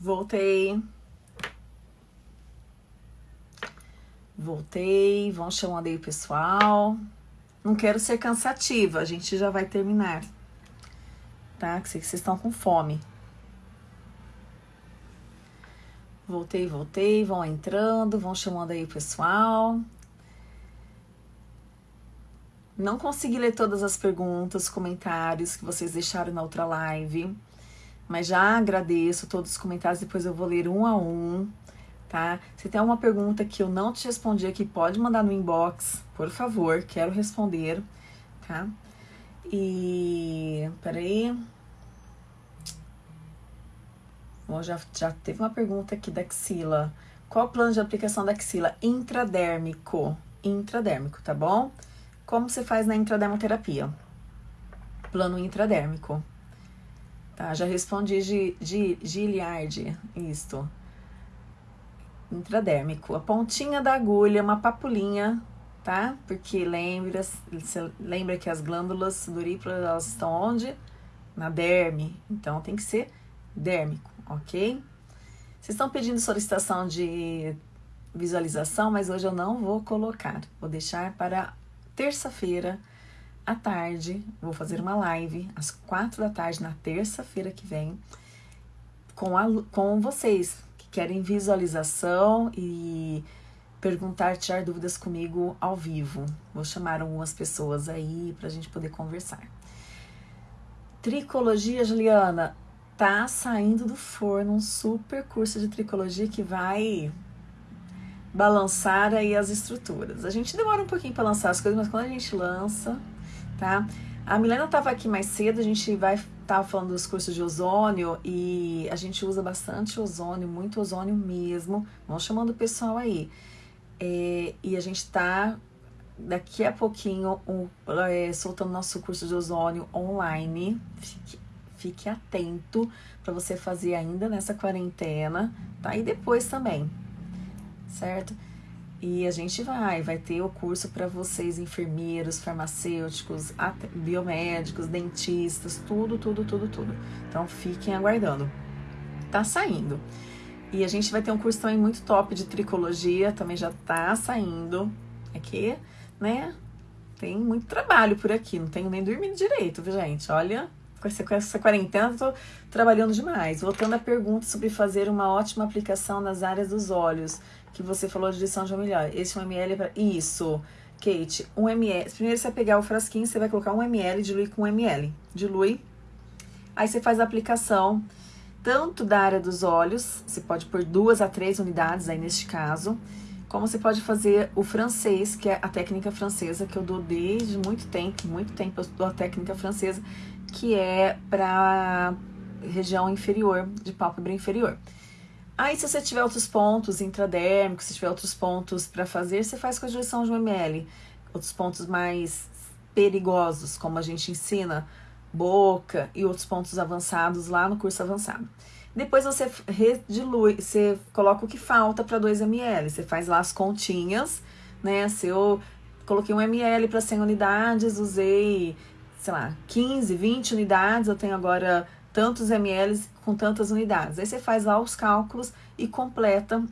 Voltei. Voltei. Vão chamando aí o pessoal. Não quero ser cansativa, a gente já vai terminar. Tá? Que sei que vocês estão com fome. Voltei, voltei, vão entrando, vão chamando aí o pessoal. Não consegui ler todas as perguntas, comentários que vocês deixaram na outra live, mas já agradeço todos os comentários, depois eu vou ler um a um, tá? Se tem alguma pergunta que eu não te respondi aqui, pode mandar no inbox, por favor, quero responder, tá? E. peraí. Bom, já, já teve uma pergunta aqui da axila. Qual o plano de aplicação da axila? Intradérmico. Intradérmico, tá bom? Como se faz na intradermoterapia? Plano intradérmico. Tá, já respondi de, de Giliard, isto. Intradérmico. A pontinha da agulha, uma papulinha, tá? Porque lembra, lembra que as glândulas sudoríparas, elas estão onde? Na derme. Então, tem que ser dérmico, ok? Vocês estão pedindo solicitação de visualização, mas hoje eu não vou colocar. Vou deixar para terça-feira à tarde, vou fazer uma live às quatro da tarde na terça-feira que vem com, a, com vocês que querem visualização e perguntar, tirar dúvidas comigo ao vivo. Vou chamar algumas pessoas aí para a gente poder conversar. Tricologia, Juliana, tá saindo do forno um super curso de tricologia que vai balançar aí as estruturas. A gente demora um pouquinho para lançar as coisas, mas quando a gente lança, tá? A Milena estava aqui mais cedo, a gente vai estar falando dos cursos de ozônio e a gente usa bastante ozônio, muito ozônio mesmo. Vamos chamando o pessoal aí. É, e a gente está daqui a pouquinho um, é, soltando nosso curso de ozônio online. Fique, fique atento para você fazer ainda nessa quarentena, tá? E depois também, certo? E a gente vai, vai ter o curso para vocês, enfermeiros, farmacêuticos, biomédicos, dentistas, tudo, tudo, tudo, tudo. Então fiquem aguardando. Tá saindo. E a gente vai ter um curso também muito top de tricologia, também já tá saindo. Aqui, né? Tem muito trabalho por aqui, não tenho nem dormido direito, viu, gente? Olha, com essa, com essa quarentena, tô trabalhando demais. Voltando à pergunta sobre fazer uma ótima aplicação nas áreas dos olhos que você falou de lição de milhão. Esse 1 ml para isso. Kate, 1 ml. Primeiro você vai pegar o frasquinho, você vai colocar 1 ml, diluir com 1 ml. Dilui. Aí você faz a aplicação tanto da área dos olhos, você pode pôr duas a três unidades aí neste caso, como você pode fazer o francês, que é a técnica francesa, que eu dou desde muito tempo, muito tempo eu dou a técnica francesa, que é para região inferior, de pálpebra inferior. Aí, se você tiver outros pontos intradérmicos, se tiver outros pontos para fazer, você faz com a diluição de 1 ml. Outros pontos mais perigosos, como a gente ensina, boca e outros pontos avançados lá no curso avançado. Depois você redilui, você coloca o que falta para 2 ml. Você faz lá as continhas, né? Se eu coloquei 1 ml para 100 unidades, usei, sei lá, 15, 20 unidades, eu tenho agora tantos ml com tantas unidades. Aí você faz lá os cálculos e completa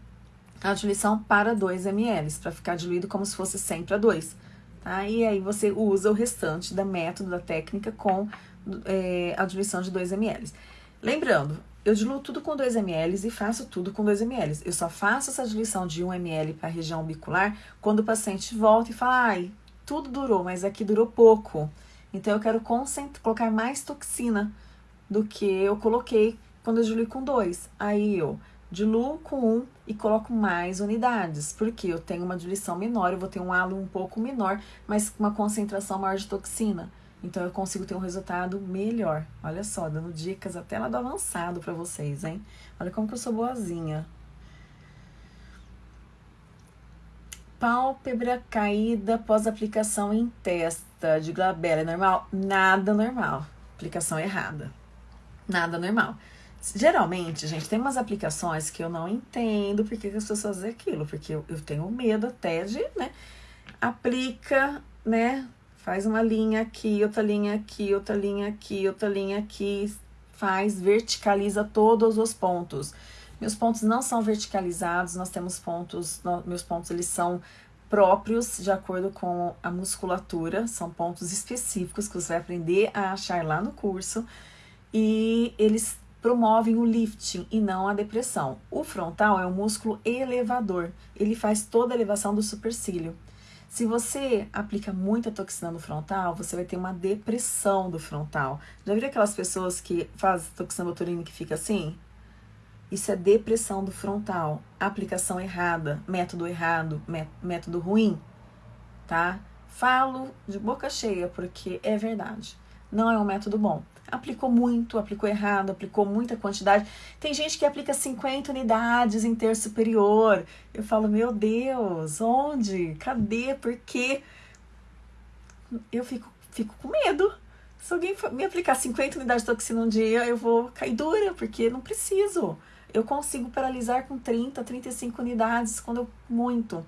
a diluição para 2 ml, para ficar diluído como se fosse 100 para 2. Tá? E aí você usa o restante da método, da técnica, com é, a diluição de 2 ml. Lembrando, eu diluo tudo com 2 ml e faço tudo com 2 ml. Eu só faço essa diluição de 1 ml para a região bicular quando o paciente volta e fala, ai, tudo durou, mas aqui durou pouco. Então eu quero colocar mais toxina do que eu coloquei quando eu diluí com dois. Aí eu diluo com um e coloco mais unidades, porque eu tenho uma diluição menor, eu vou ter um halo um pouco menor, mas com uma concentração maior de toxina. Então eu consigo ter um resultado melhor. Olha só, dando dicas até lá do avançado para vocês, hein? Olha como que eu sou boazinha. Pálpebra caída após aplicação em testa de glabela. É normal? Nada normal. Aplicação errada nada normal. Geralmente, gente, tem umas aplicações que eu não entendo porque que as pessoas fazem aquilo, porque eu, eu tenho medo até de, né? Aplica, né? Faz uma linha aqui, outra linha aqui, outra linha aqui, outra linha aqui, faz, verticaliza todos os pontos. Meus pontos não são verticalizados, nós temos pontos, meus pontos eles são próprios de acordo com a musculatura, são pontos específicos que você vai aprender a achar lá no curso e eles promovem o lifting e não a depressão. O frontal é um músculo elevador, ele faz toda a elevação do supercílio. Se você aplica muita toxina no frontal, você vai ter uma depressão do frontal. Já viram aquelas pessoas que fazem toxina botulínica que fica assim? Isso é depressão do frontal, aplicação errada, método errado, método ruim, tá? Falo de boca cheia porque é verdade. Não é um método bom. Aplicou muito, aplicou errado, aplicou muita quantidade. Tem gente que aplica 50 unidades em terço superior. Eu falo, meu Deus, onde? Cadê? Por quê? Eu fico, fico com medo. Se alguém me aplicar 50 unidades de toxina um dia, eu vou cair dura, porque não preciso. Eu consigo paralisar com 30, 35 unidades quando eu muito,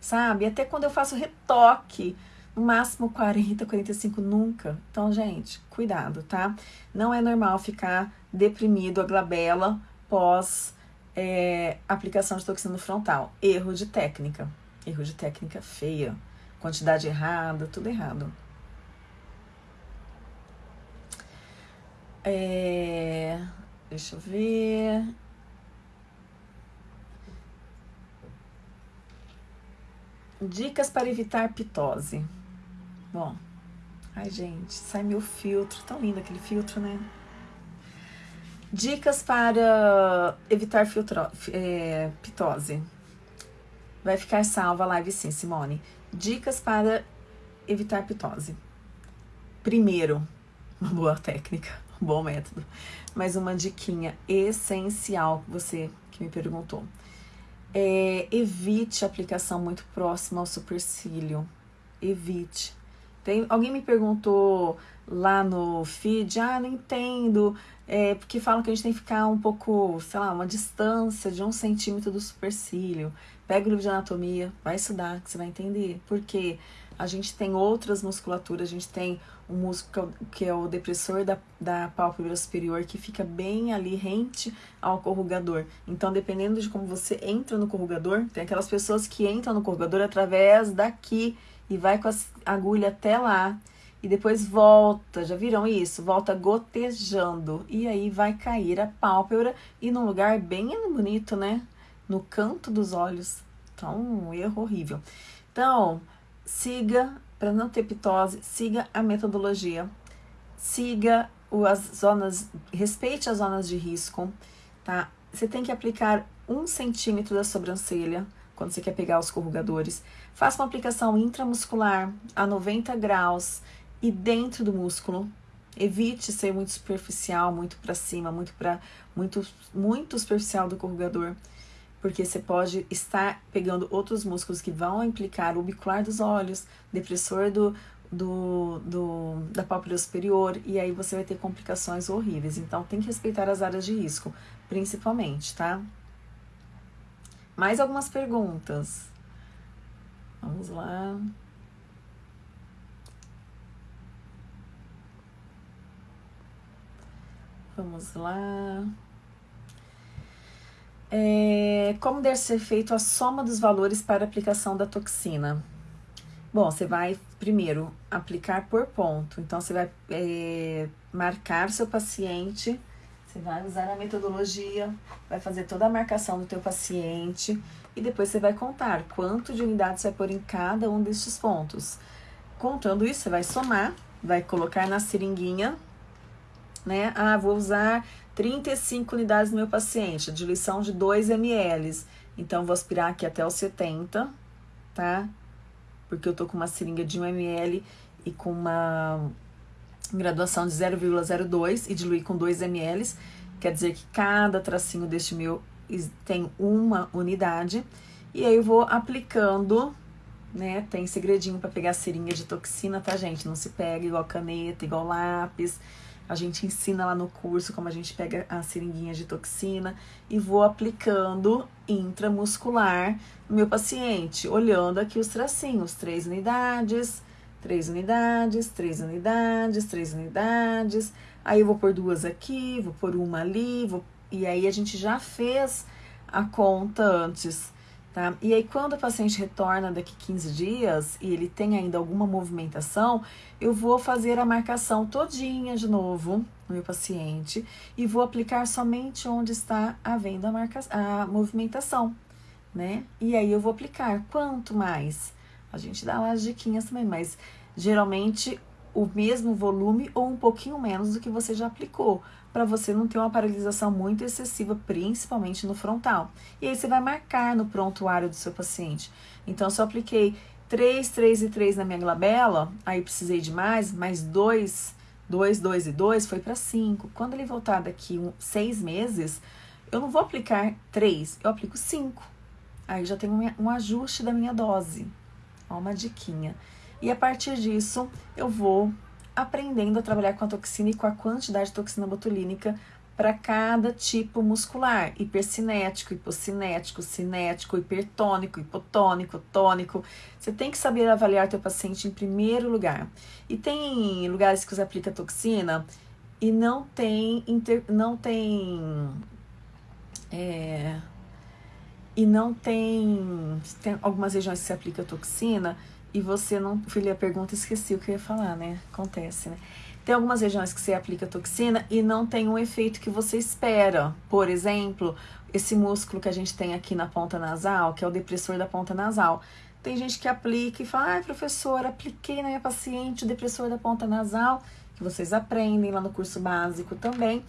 sabe? Até quando eu faço retoque, máximo 40, 45 nunca. Então, gente, cuidado, tá? Não é normal ficar deprimido a glabela pós é, aplicação de toxina frontal. Erro de técnica. Erro de técnica feia. Quantidade errada, tudo errado. É, deixa eu ver. Dicas para evitar pitose. Bom, ai gente, sai meu filtro, tão lindo aquele filtro, né? Dicas para evitar filtro, é, pitose. Vai ficar salva a live sim, Simone. Dicas para evitar pitose. Primeiro, uma boa técnica, um bom método. Mas uma diquinha essencial, você que me perguntou. É, evite a aplicação muito próxima ao supercílio. Evite. Tem, alguém me perguntou lá no feed, ah, não entendo, é, porque falam que a gente tem que ficar um pouco, sei lá, uma distância de um centímetro do supercílio. Pega o livro de anatomia, vai estudar, que você vai entender. Porque a gente tem outras musculaturas, a gente tem um músculo que é o depressor da, da pálpebra superior, que fica bem ali rente ao corrugador. Então, dependendo de como você entra no corrugador, tem aquelas pessoas que entram no corrugador através daqui e vai com a agulha até lá e depois volta, já viram isso? Volta gotejando e aí vai cair a pálpebra e num lugar bem bonito, né? No canto dos olhos. Então, um erro horrível. Então, siga, para não ter pitose, siga a metodologia, siga as zonas, respeite as zonas de risco, tá? Você tem que aplicar um centímetro da sobrancelha quando você quer pegar os corrugadores. Faça uma aplicação intramuscular a 90 graus e dentro do músculo. Evite ser muito superficial, muito para cima, muito para muito muito superficial do corrugador porque você pode estar pegando outros músculos que vão implicar o bicular dos olhos, depressor do, do, do, da pálpebra superior, e aí você vai ter complicações horríveis. Então, tem que respeitar as áreas de risco, principalmente, tá? Mais algumas perguntas. Vamos lá. Vamos lá. É, como deve ser feito a soma dos valores para aplicação da toxina? Bom, você vai primeiro aplicar por ponto. Então, você vai é, marcar seu paciente, você vai usar a metodologia, vai fazer toda a marcação do teu paciente e depois você vai contar quanto de unidades vai pôr em cada um destes pontos. Contando isso, você vai somar, vai colocar na seringuinha, né? Ah, vou usar 35 unidades no meu paciente, diluição de 2 ml. Então, vou aspirar aqui até os 70, tá? Porque eu tô com uma seringa de 1 ml e com uma graduação de 0,02 e diluir com 2 ml. Quer dizer que cada tracinho deste meu tem uma unidade. E aí eu vou aplicando, né? Tem segredinho para pegar seringa de toxina, tá, gente? Não se pega igual caneta, igual lápis. A gente ensina lá no curso como a gente pega a seringuinha de toxina e vou aplicando intramuscular no meu paciente, olhando aqui os tracinhos, três unidades, três unidades, três unidades, três unidades. Aí eu vou pôr duas aqui, vou pôr uma ali, vou... e aí a gente já fez a conta antes. Tá? E aí, quando o paciente retorna daqui 15 dias e ele tem ainda alguma movimentação, eu vou fazer a marcação todinha de novo no meu paciente e vou aplicar somente onde está havendo a, marca, a movimentação, né? E aí eu vou aplicar quanto mais? A gente dá lá as diquinhas também, mas geralmente o mesmo volume ou um pouquinho menos do que você já aplicou, para você não ter uma paralisação muito excessiva, principalmente no frontal. E aí você vai marcar no prontuário do seu paciente. Então, se eu apliquei 3, 3 e 3 na minha glabela, aí precisei de mais, mais 2, 2, 2 e 2 foi para 5. Quando ele voltar daqui um, 6 meses, eu não vou aplicar 3, eu aplico 5. Aí já um, um ajuste da minha dose. Ó, uma diquinha. E a partir disso, eu vou aprendendo a trabalhar com a toxina e com a quantidade de toxina botulínica para cada tipo muscular, hipercinético, hipocinético, cinético, hipertônico, hipotônico, tônico. Você tem que saber avaliar teu paciente em primeiro lugar. E tem lugares que você aplica toxina e não tem inter, não tem é, e não tem tem algumas regiões que se aplica toxina e você não. Filha, pergunta, esqueci o que eu ia falar, né? Acontece, né? Tem algumas regiões que você aplica toxina e não tem um efeito que você espera. Por exemplo, esse músculo que a gente tem aqui na ponta nasal, que é o depressor da ponta nasal. Tem gente que aplica e fala, ai, professora, apliquei na minha paciente o depressor da ponta nasal, que vocês aprendem lá no curso básico também.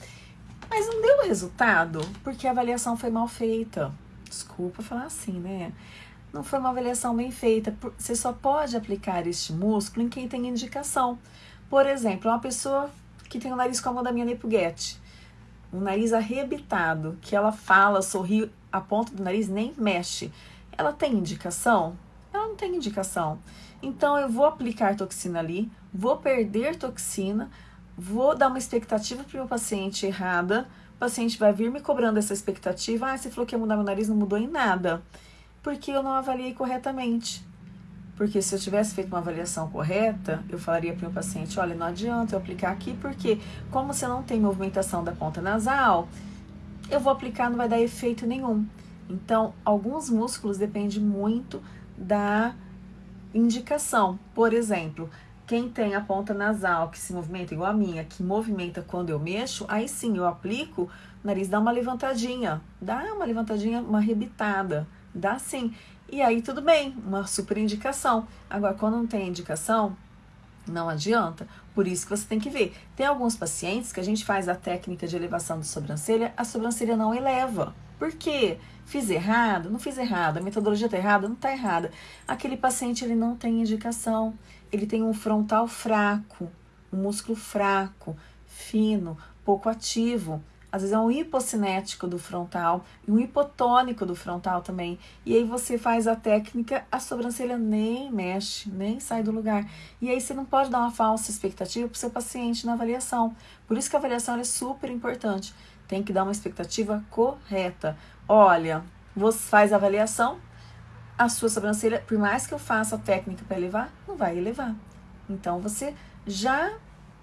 Mas não deu resultado, porque a avaliação foi mal feita. Desculpa falar assim, né? não foi uma avaliação bem feita. Você só pode aplicar este músculo em quem tem indicação. Por exemplo, uma pessoa que tem o nariz como o da minha Nepuguete, um nariz arrebitado, que ela fala, sorri, a ponta do nariz nem mexe. Ela tem indicação? Ela não tem indicação. Então eu vou aplicar toxina ali, vou perder toxina, vou dar uma expectativa para o meu paciente errada. Paciente vai vir me cobrando essa expectativa. Ah, você falou que ia mudar meu nariz, não mudou em nada porque eu não avaliei corretamente. Porque se eu tivesse feito uma avaliação correta, eu falaria para o paciente: olha, não adianta eu aplicar aqui, porque como você não tem movimentação da ponta nasal, eu vou aplicar, não vai dar efeito nenhum. Então, alguns músculos dependem muito da indicação. Por exemplo, quem tem a ponta nasal que se movimenta igual a minha, que movimenta quando eu mexo, aí sim eu aplico, o nariz dá uma levantadinha, dá uma levantadinha, uma rebitada Dá sim. E aí tudo bem, uma super indicação. Agora, quando não tem indicação, não adianta. Por isso que você tem que ver. Tem alguns pacientes que a gente faz a técnica de elevação de sobrancelha, a sobrancelha não eleva. Por quê? Fiz errado? Não fiz errado. A metodologia está errada? Não está errada. Aquele paciente ele não tem indicação. Ele tem um frontal fraco, um músculo fraco, fino, pouco ativo às vezes é um hipocinético do frontal e um hipotônico do frontal também. E aí você faz a técnica, a sobrancelha nem mexe, nem sai do lugar. E aí você não pode dar uma falsa expectativa para o seu paciente na avaliação. Por isso que a avaliação é super importante. Tem que dar uma expectativa correta. Olha, você faz a avaliação, a sua sobrancelha, por mais que eu faça a técnica para elevar, não vai elevar. Então você já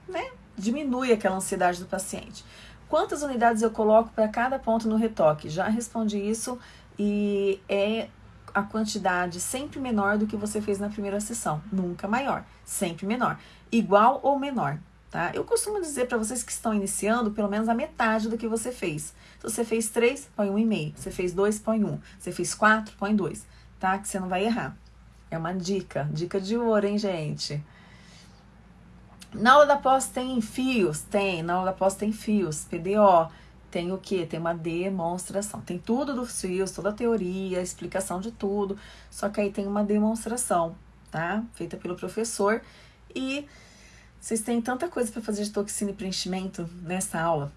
né, diminui aquela ansiedade do paciente. Quantas unidades eu coloco para cada ponto no retoque? Já respondi isso e é a quantidade sempre menor do que você fez na primeira sessão, nunca maior, sempre menor, igual ou menor, tá? Eu costumo dizer para vocês que estão iniciando pelo menos a metade do que você fez. Se você fez três, põe um e meio. Se você fez dois, põe um. Se você fez quatro, põe dois, tá? Que você não vai errar. É uma dica, dica de ouro, hein, gente? Na aula da pós tem fios? Tem. Na aula da pós tem fios. PDO. Tem o que? Tem uma demonstração. Tem tudo dos fios, toda a teoria, a explicação de tudo. Só que aí tem uma demonstração, tá? Feita pelo professor. E vocês têm tanta coisa para fazer de toxina e preenchimento nessa aula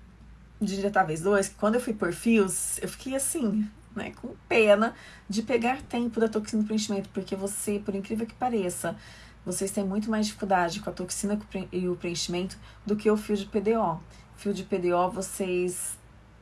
de diretáveis 2, que quando eu fui por fios, eu fiquei assim, né, com pena de pegar tempo da toxina e preenchimento, porque você, por incrível que pareça, vocês têm muito mais dificuldade com a toxina e o preenchimento do que o fio de PDO. Fio de PDO, vocês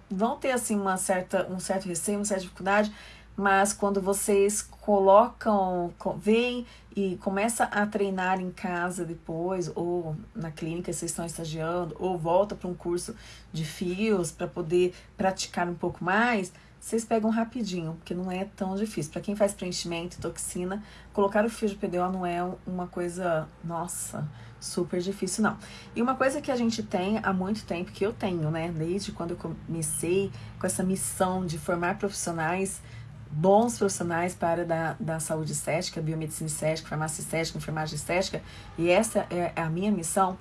vão ter assim uma certa, um certo receio, uma certa dificuldade, mas quando vocês colocam, vêm e começa a treinar em casa depois, ou na clínica vocês estão estagiando, ou volta para um curso de fios para poder praticar um pouco mais, vocês pegam rapidinho, porque não é tão difícil. Para quem faz preenchimento toxina, colocar o fio de PDO não é uma coisa, nossa, super difícil, não. E uma coisa que a gente tem há muito tempo, que eu tenho, né, desde quando eu comecei com essa missão de formar profissionais, bons profissionais para a área da, da saúde estética, biomedicina estética, farmácia estética, enfermagem estética, e essa é a minha missão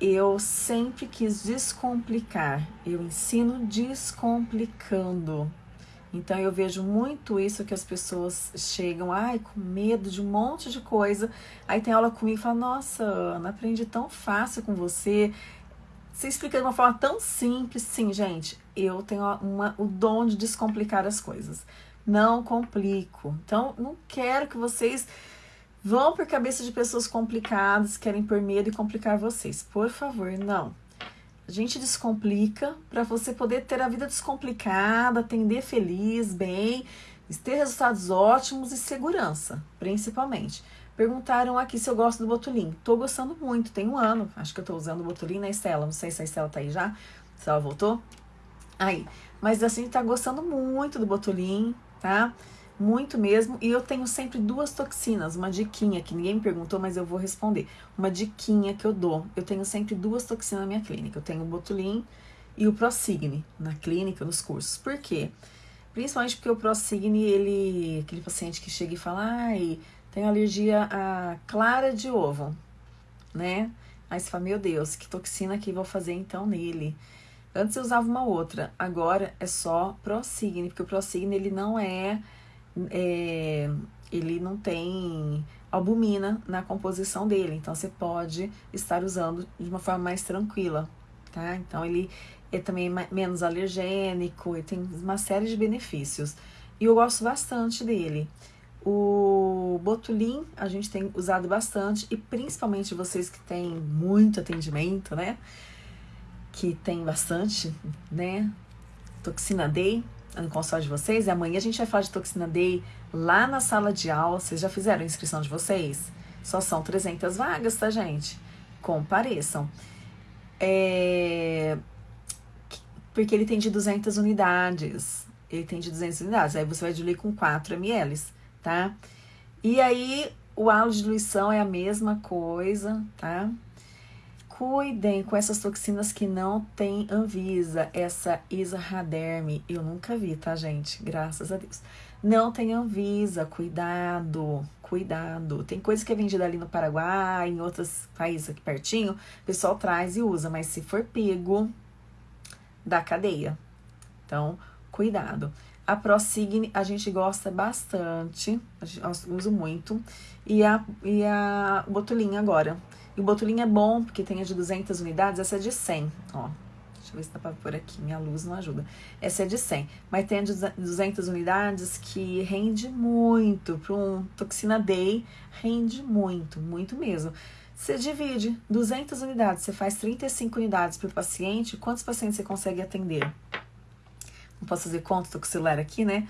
eu sempre quis descomplicar. Eu ensino descomplicando. Então eu vejo muito isso que as pessoas chegam, ai, com medo de um monte de coisa. Aí tem aula comigo e fala: "Nossa, Ana, aprendi tão fácil com você. Você explica de uma forma tão simples". Sim, gente, eu tenho uma, o dom de descomplicar as coisas. Não complico. Então, não quero que vocês vão por cabeça de pessoas complicadas, querem por medo e complicar vocês. Por favor, não. A gente descomplica para você poder ter a vida descomplicada, atender feliz, bem, ter resultados ótimos e segurança, principalmente. Perguntaram aqui se eu gosto do Botulim. Tô gostando muito, tem um ano. Acho que eu tô usando o Botulim na Estela. Não sei se a Estela tá aí já, se ela voltou. Aí, mas assim, tá gostando muito do Botulim, tá? Muito mesmo. E eu tenho sempre duas toxinas, uma diquinha que ninguém me perguntou, mas eu vou responder. Uma diquinha que eu dou. Eu tenho sempre duas toxinas na minha clínica. Eu tenho o Botulim e o Prosigne na clínica, nos cursos. Por quê? Principalmente porque o Prosigne, ele, aquele paciente que chega e fala, ai, tem alergia a clara de ovo, né? Aí você fala, meu Deus, que toxina que vou fazer então nele? Antes eu usava uma outra, agora é só Prosigne, porque o Prosigne ele não é é, ele não tem albumina na composição dele, então você pode estar usando de uma forma mais tranquila, tá? Então ele é também menos alergênico e tem uma série de benefícios. E eu gosto bastante dele. O Botulim a gente tem usado bastante e principalmente vocês que têm muito atendimento, né? Que tem bastante, né? Toxina D, no consultório de vocês. E amanhã a gente vai falar de toxina D lá na sala de aula. Vocês já fizeram a inscrição de vocês? Só são 300 vagas, tá, gente? Compareçam. É... Porque ele tem de 200 unidades. Ele tem de 200 unidades. Aí você vai diluir com 4 ml, tá? E aí, o halo de diluição é a mesma coisa, tá? Cuidem com essas toxinas que não tem Anvisa, essa Isarraderme. Eu nunca vi, tá, gente? Graças a Deus. Não tem Anvisa, cuidado, cuidado. Tem coisa que é vendida ali no Paraguai, em outros países aqui pertinho, o pessoal traz e usa, mas se for pego, da cadeia. Então, cuidado. A Prosigne a gente gosta bastante, a gente usa muito. E a, e a Botulinha agora. E o botulim é bom, porque tem a de 200 unidades, essa é de 100, ó. Deixa eu ver se dá pra pôr aqui, minha luz não ajuda. Essa é de 100, mas tem a de 200 unidades que rende muito. Para um toxina day, rende muito, muito mesmo. Você divide 200 unidades, você faz 35 unidades por paciente, quantos pacientes você consegue atender? Não posso fazer conta, tô com o aqui, né?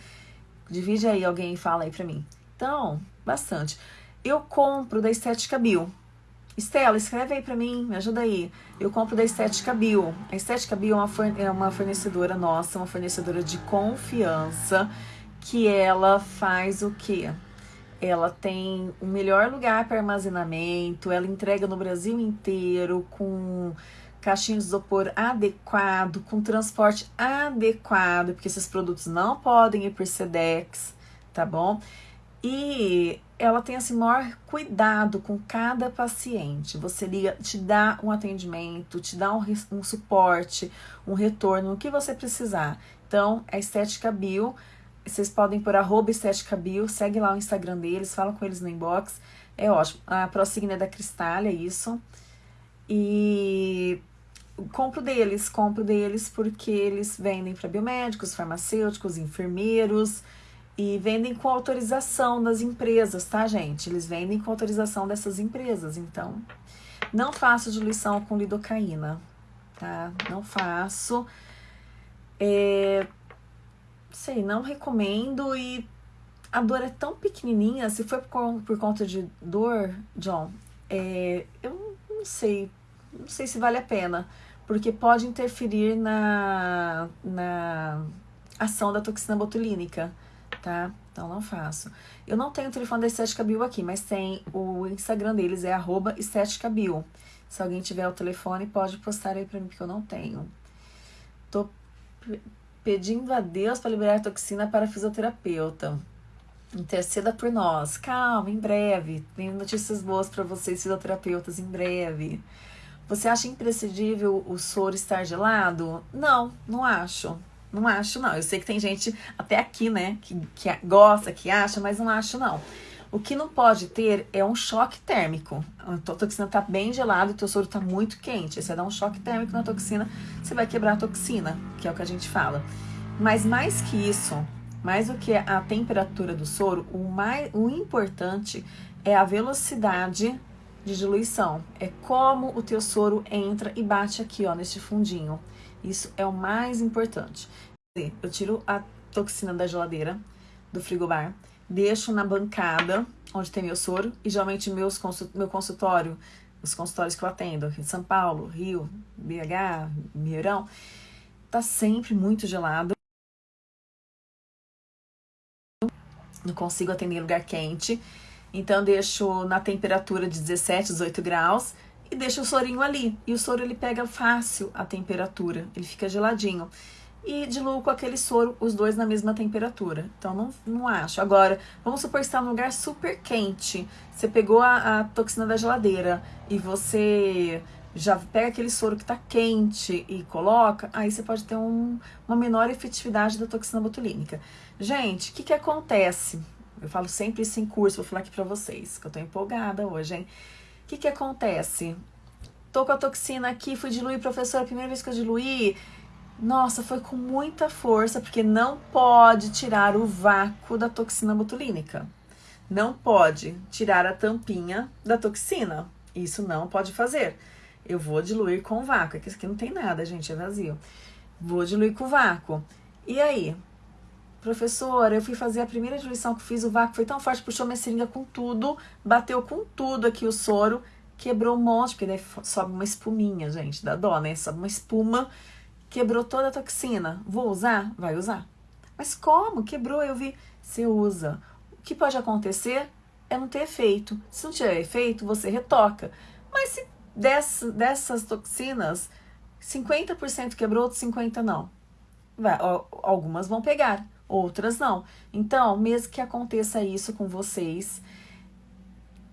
Divide aí, alguém fala aí pra mim. Então, bastante. Eu compro da Estética Bio, Estela, escreve aí para mim, me ajuda aí. Eu compro da Estética Bio. A Estética Bio é uma fornecedora nossa, uma fornecedora de confiança, que ela faz o quê? Ela tem o melhor lugar para armazenamento, ela entrega no Brasil inteiro com caixinha de isopor adequado, com transporte adequado, porque esses produtos não podem ir por SEDEX, tá bom? E ela tem assim maior cuidado com cada paciente. Você liga, te dá um atendimento, te dá um, um suporte, um retorno, o que você precisar. Então, é Estética Bio. Vocês podem por arroba Estética Bio, segue lá o Instagram deles, fala com eles no inbox. É ótimo. A Prosigna é da Cristália, isso. E compro deles, compro deles porque eles vendem para biomédicos, farmacêuticos, enfermeiros e vendem com autorização das empresas, tá, gente? Eles vendem com autorização dessas empresas. Então, não faço diluição com lidocaína, tá? Não faço. É, sei, não recomendo e a dor é tão pequenininha. Se por, por conta de dor, John, é, eu não sei, não sei se vale a pena, porque pode interferir na, na ação da toxina botulínica, tá? Então não faço. Eu não tenho o telefone da Estética Bio aqui, mas tem o Instagram deles, é arroba Estética Bio. Se alguém tiver o telefone, pode postar aí pra mim, porque eu não tenho. Tô pedindo a Deus para liberar toxina para fisioterapeuta. Interceda por nós. Calma, em breve. Tenho notícias boas para vocês, fisioterapeutas, em breve. Você acha imprescindível o soro estar gelado? Não, não acho. Não acho, não. Eu sei que tem gente até aqui, né, que, que gosta, que acha, mas não acho, não. O que não pode ter é um choque térmico. A toxina tá bem gelada e o teu soro tá muito quente. Você dá um choque térmico na toxina, você vai quebrar a toxina, que é o que a gente fala. Mas mais que isso, mais do que a temperatura do soro, o, mais, o importante é a velocidade de diluição. É como o teu soro entra e bate aqui, ó, neste fundinho. Isso é o mais importante. Eu tiro a toxina da geladeira, do frigobar, deixo na bancada onde tem meu soro e geralmente meus meu consultório, os consultórios que eu atendo, São Paulo, Rio, BH, Mineirão, tá sempre muito gelado. Não consigo atender em lugar quente. Então deixo na temperatura de 17, 18 graus e deixo o sorinho ali. E o soro ele pega fácil a temperatura, ele fica geladinho e diluo com aquele soro, os dois na mesma temperatura. Então, não, não acho. Agora, vamos supor que está num lugar super quente. Você pegou a, a toxina da geladeira e você já pega aquele soro que está quente e coloca, aí você pode ter um, uma menor efetividade da toxina botulínica. Gente, o que, que acontece? Eu falo sempre isso em curso, vou falar aqui pra vocês, que eu tô empolgada hoje, hein? O que, que acontece? Tô com a toxina aqui, fui diluir, professora, primeira vez que eu diluí, nossa, foi com muita força, porque não pode tirar o vácuo da toxina botulínica. Não pode tirar a tampinha da toxina. Isso não pode fazer. Eu vou diluir com vácuo. Aqui, aqui não tem nada, gente, é vazio. Vou diluir com vácuo. E aí? Professora, eu fui fazer a primeira diluição que fiz, o vácuo foi tão forte, puxou minha seringa com tudo, bateu com tudo aqui o soro, quebrou um monte, porque daí sobe uma espuminha, gente, dá dó, né? Sobe uma espuma Quebrou toda a toxina. Vou usar? Vai usar. Mas como? Quebrou, eu vi. Você usa. O que pode acontecer é não ter efeito. Se não tiver efeito, você retoca. Mas se dessas, dessas toxinas, 50% quebrou, outros 50% não. Vai, algumas vão pegar, outras não. Então, mesmo que aconteça isso com vocês,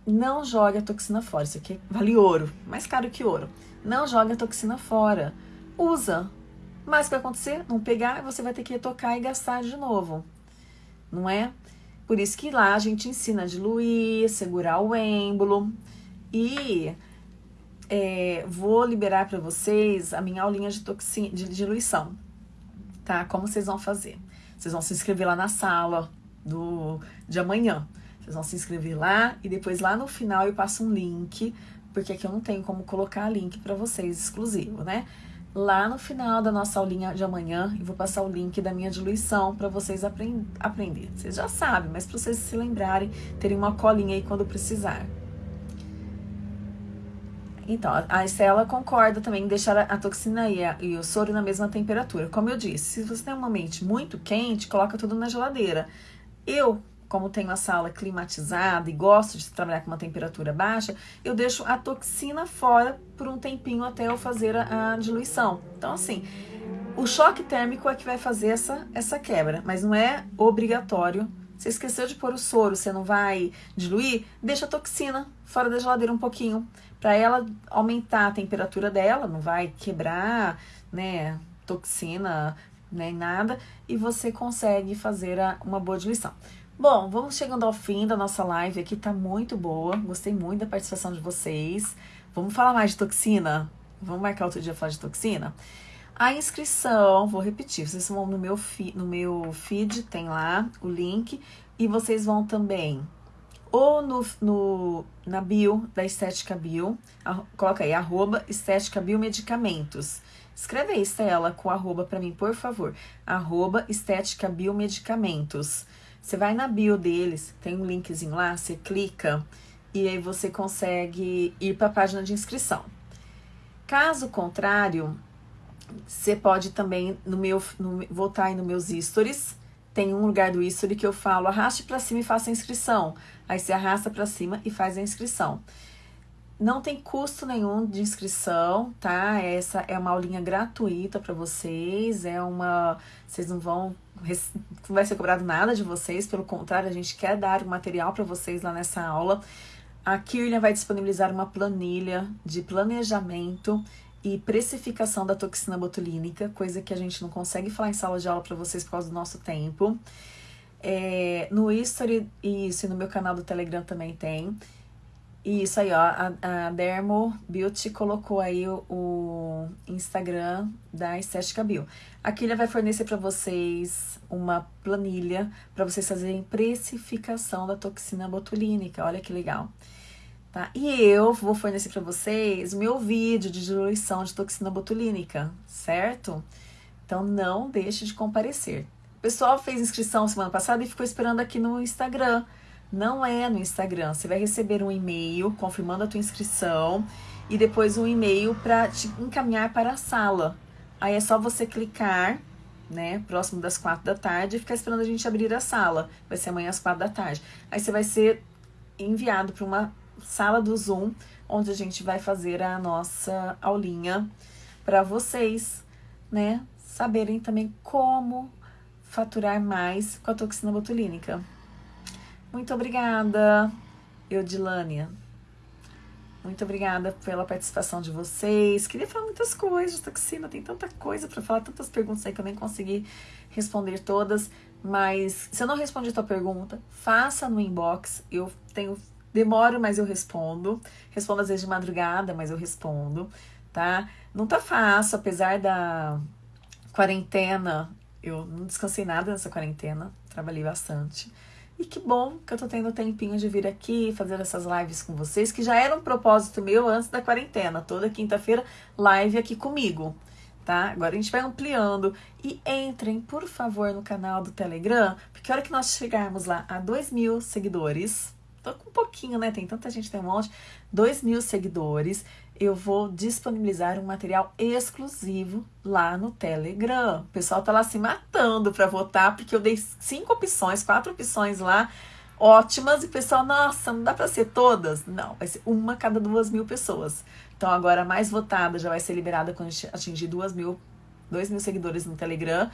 não jogue a toxina fora. Isso aqui vale ouro, mais caro que ouro. Não jogue a toxina fora. Usa, mas o que vai acontecer? Não pegar, você vai ter que retocar e gastar de novo. Não é? Por isso que lá a gente ensina a diluir, segurar o êmbolo. E é, vou liberar para vocês a minha aulinha de, toxina, de diluição. Tá? Como vocês vão fazer? Vocês vão se inscrever lá na sala do, de amanhã. Vocês vão se inscrever lá e depois lá no final eu passo um link, porque aqui eu não tenho como colocar link para vocês exclusivo, né? lá no final da nossa aulinha de amanhã e vou passar o link da minha diluição para vocês aprend aprender. Vocês já sabem, mas para vocês se lembrarem, terem uma colinha aí quando precisar. Então, a Estela concorda também em deixar a toxina e, a, e, o soro na mesma temperatura. Como eu disse, se você tem uma mente muito quente, coloca tudo na geladeira. Eu como tenho a sala climatizada e gosto de trabalhar com uma temperatura baixa, eu deixo a toxina fora por um tempinho até eu fazer a, a diluição. Então, assim, o choque térmico é que vai fazer essa, essa quebra, mas não é obrigatório. Você esqueceu de pôr o soro, você não vai diluir, deixa a toxina fora da geladeira um pouquinho, para ela aumentar a temperatura dela, não vai quebrar, né, toxina, nem nada, e você consegue fazer a, uma boa diluição. Bom, vamos chegando ao fim da nossa live aqui, tá muito boa. Gostei muito da participação de vocês. Vamos falar mais de toxina? Vamos marcar outro dia falar de toxina? A inscrição, vou repetir, vocês vão no meu, no meu feed, tem lá o link, e vocês vão também ou no, no, na bio da Estética Bio, a, coloca aí, arroba Estética Biomedicamentos. Escreve aí, Estela, com arroba para mim, por favor. Arroba Estética Biomedicamentos. Você vai na bio deles, tem um linkzinho lá, você clica e aí você consegue ir para a página de inscrição. Caso contrário, você pode também no meu no, voltar aí nos meus stories. Tem um lugar do history que eu falo, arraste para cima e faça a inscrição. Aí você arrasta para cima e faz a inscrição. Não tem custo nenhum de inscrição, tá? Essa é uma aulinha gratuita para vocês, é uma. Vocês não vão. Não vai ser cobrado nada de vocês, pelo contrário, a gente quer dar o material para vocês lá nessa aula. A Kirlian vai disponibilizar uma planilha de planejamento e precificação da toxina botulínica, coisa que a gente não consegue falar em sala de aula para vocês por causa do nosso tempo. É, no History e isso, e no meu canal do Telegram também tem. Isso aí, ó, a, a Dermo Beauty colocou aí o, o Instagram da Estética Bio. Aqui ele vai fornecer para vocês uma planilha para vocês fazerem precificação da toxina botulínica. Olha que legal. Tá? E eu vou fornecer para vocês o meu vídeo de diluição de toxina botulínica, certo? Então não deixe de comparecer. O pessoal fez inscrição semana passada e ficou esperando aqui no Instagram. Não é no Instagram. Você vai receber um e-mail confirmando a tua inscrição e depois um e-mail para te encaminhar para a sala. Aí é só você clicar, né, próximo das quatro da tarde e ficar esperando a gente abrir a sala. Vai ser amanhã às quatro da tarde. Aí você vai ser enviado para uma sala do Zoom, onde a gente vai fazer a nossa aulinha para vocês, né, saberem também como faturar mais com a toxina botulínica. Muito obrigada, Eudilânia. Muito obrigada pela participação de vocês. Queria falar muitas coisas toxina, tem tanta coisa para falar, tantas perguntas aí que eu nem consegui responder todas. Mas se eu não respondi a tua pergunta, faça no inbox. Eu tenho. Demoro, mas eu respondo. Respondo às vezes de madrugada, mas eu respondo, tá? Não tá fácil, apesar da quarentena. Eu não descansei nada nessa quarentena, trabalhei bastante. E que bom que eu tô tendo tempinho de vir aqui fazer essas lives com vocês, que já era um propósito meu antes da quarentena. Toda quinta-feira, live aqui comigo, tá? Agora a gente vai ampliando. E entrem, por favor, no canal do Telegram, porque a hora que nós chegarmos lá a 2 mil seguidores, tô com um pouquinho, né? Tem tanta gente, tem um monte. 2 mil seguidores eu vou disponibilizar um material exclusivo lá no Telegram. O pessoal tá lá se matando para votar, porque eu dei cinco opções, quatro opções lá, ótimas, e o pessoal, nossa, não dá para ser todas? Não, vai ser uma cada duas mil pessoas. Então agora a mais votada já vai ser liberada quando atingir duas mil, dois mil seguidores no Telegram.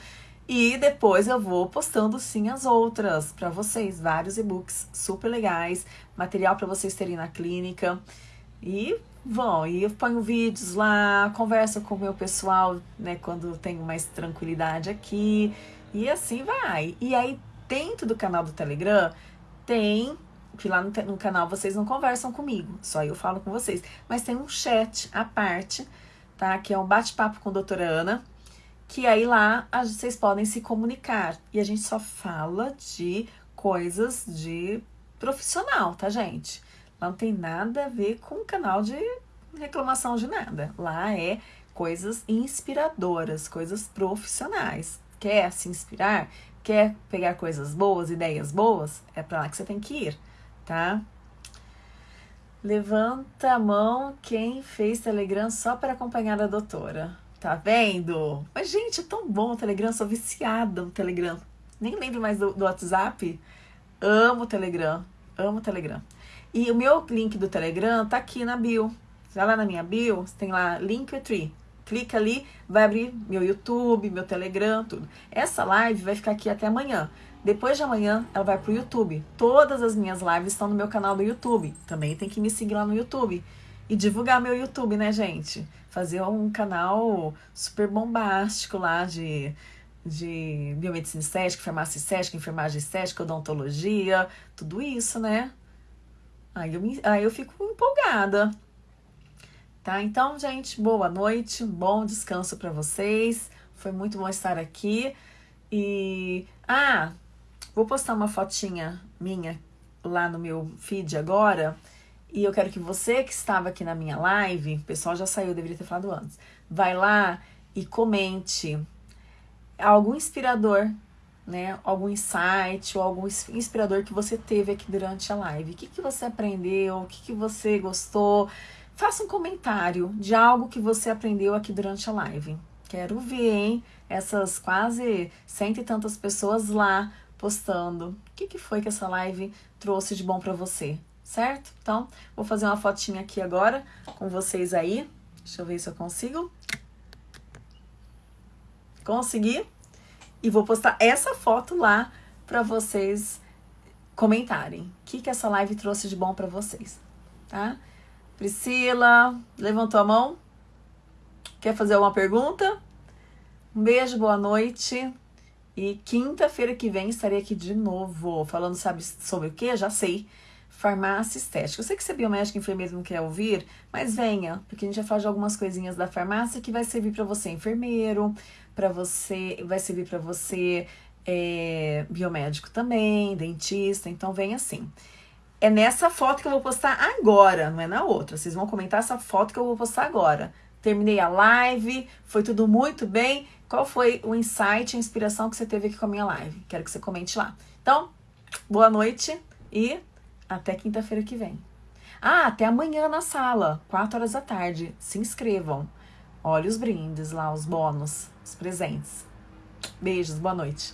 E depois eu vou postando sim as outras para vocês, vários e-books super legais, material para vocês terem na clínica. E vão, e eu ponho vídeos lá, converso com o meu pessoal, né, quando tenho mais tranquilidade aqui, e assim vai. E aí, dentro do canal do Telegram, tem que lá no, no, canal vocês não conversam comigo, só eu falo com vocês. Mas tem um chat à parte, tá? Que é um bate-papo com a doutora Ana, que aí lá vocês podem se comunicar. E a gente só fala de coisas de profissional, tá, gente? Lá não tem nada a ver com canal de reclamação de nada. Lá é coisas inspiradoras, coisas profissionais. Quer se inspirar? Quer pegar coisas boas, ideias boas? É para lá que você tem que ir, tá? Levanta a mão quem fez Telegram só para acompanhar a doutora. Tá vendo? Mas, gente, é tão bom o Telegram, sou viciada no Telegram. Nem lembro mais do, do WhatsApp. Amo o Telegram, amo o Telegram. E o meu link do Telegram tá aqui na bio. Já lá na minha bio, tem lá Linktree. Clica ali, vai abrir meu YouTube, meu Telegram, tudo. Essa live vai ficar aqui até amanhã. Depois de amanhã, ela vai pro YouTube. Todas as minhas lives estão no meu canal do YouTube. Também tem que me seguir lá no YouTube. E divulgar meu YouTube, né, gente? Fazer um canal super bombástico lá de, de biomedicina estética, farmácia estética, enfermagem estética, odontologia, tudo isso, né? Aí eu, me, aí eu fico empolgada. Tá? Então, gente, boa noite, bom descanso para vocês. Foi muito bom estar aqui. E. Ah, vou postar uma fotinha minha lá no meu feed agora. E eu quero que você que estava aqui na minha live, o pessoal já saiu, deveria ter falado antes, vai lá e comente algo inspirador né, algum insight ou algum inspirador que você teve aqui durante a live. O que, que você aprendeu? O que, que você gostou? Faça um comentário de algo que você aprendeu aqui durante a live, Quero ver, hein? Essas quase cento e tantas pessoas lá postando. O que, que foi que essa live trouxe de bom para você? Certo? Então, vou fazer uma fotinha aqui agora com vocês aí. Deixa eu ver se eu consigo. Consegui. E vou postar essa foto lá para vocês comentarem. O que, que essa live trouxe de bom para vocês, tá? Priscila, levantou a mão? Quer fazer alguma pergunta? Um beijo, boa noite. E quinta-feira que vem estarei aqui de novo, falando sabe, sobre o que? Já sei. Farmácia estética. Eu sei que você é biomédico enfermeiro não quer ouvir, mas venha, porque a gente vai falar de algumas coisinhas da farmácia que vai servir para você enfermeiro, para você, vai servir para você é, biomédico também, dentista, então vem assim. É nessa foto que eu vou postar agora, não é na outra. Vocês vão comentar essa foto que eu vou postar agora terminei a live, foi tudo muito bem. Qual foi o insight, a inspiração que você teve aqui com a minha live? Quero que você comente lá. Então, boa noite e até quinta-feira que vem. Ah, até amanhã na sala, 4 horas da tarde. Se inscrevam. Olha os brindes lá, os bônus, os presentes. Beijos, boa noite.